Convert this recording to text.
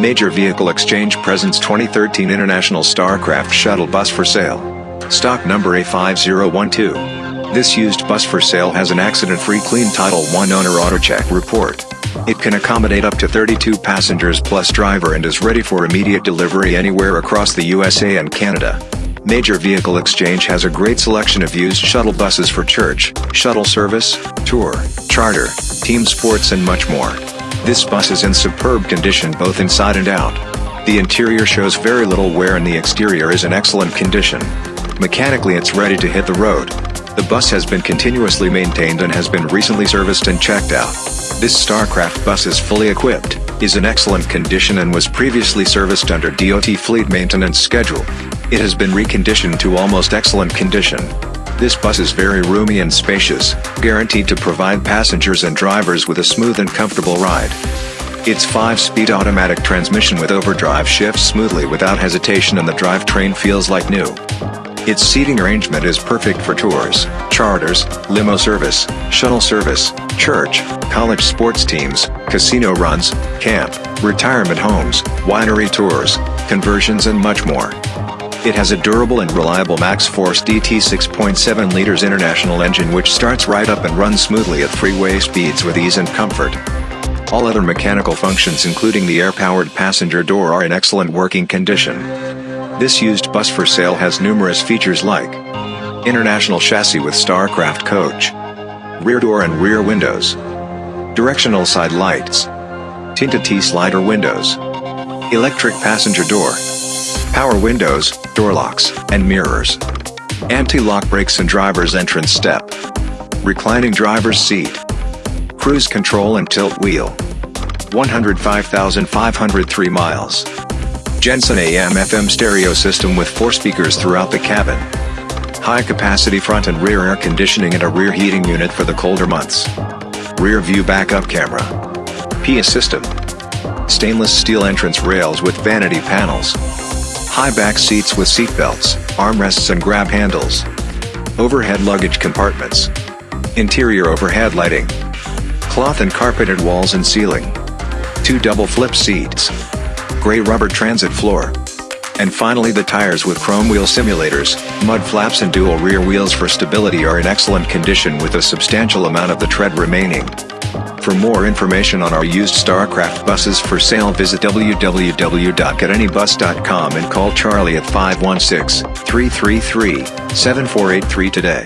Major Vehicle Exchange presents 2013 International Starcraft Shuttle Bus for sale. Stock number A5012. This used bus for sale has an accident-free clean Title I owner AutoCheck report. It can accommodate up to 32 passengers plus driver and is ready for immediate delivery anywhere across the USA and Canada. Major Vehicle Exchange has a great selection of used shuttle buses for church, shuttle service, tour, charter, team sports and much more. This bus is in superb condition both inside and out. The interior shows very little wear and the exterior is in excellent condition. Mechanically it's ready to hit the road. The bus has been continuously maintained and has been recently serviced and checked out. This StarCraft bus is fully equipped, is in excellent condition and was previously serviced under DOT fleet maintenance schedule. It has been reconditioned to almost excellent condition. This bus is very roomy and spacious, guaranteed to provide passengers and drivers with a smooth and comfortable ride. Its 5-speed automatic transmission with overdrive shifts smoothly without hesitation and the drivetrain feels like new. Its seating arrangement is perfect for tours, charters, limo service, shuttle service, church, college sports teams, casino runs, camp, retirement homes, winery tours, conversions and much more. It has a durable and reliable MaxxForce DT 6.7 liters international engine which starts right up and runs smoothly at freeway speeds with ease and comfort. All other mechanical functions including the air-powered passenger door are in excellent working condition. This used bus for sale has numerous features like International chassis with Starcraft coach Rear door and rear windows Directional side lights Tinted T-slider windows Electric passenger door power windows, door locks, and mirrors. Anti-lock brakes and driver's entrance step. Reclining driver's seat. Cruise control and tilt wheel. 105,503 miles. Jensen AM FM stereo system with four speakers throughout the cabin. High capacity front and rear air conditioning and a rear heating unit for the colder months. Rear view backup camera. PA system. Stainless steel entrance rails with vanity panels. High back seats with seat belts, armrests and grab handles. Overhead luggage compartments. Interior overhead lighting. Cloth and carpeted walls and ceiling. Two double flip seats. Gray rubber transit floor. And finally the tires with chrome wheel simulators, mud flaps and dual rear wheels for stability are in excellent condition with a substantial amount of the tread remaining. For more information on our used StarCraft buses for sale visit www.getanybus.com and call Charlie at 516-333-7483 today.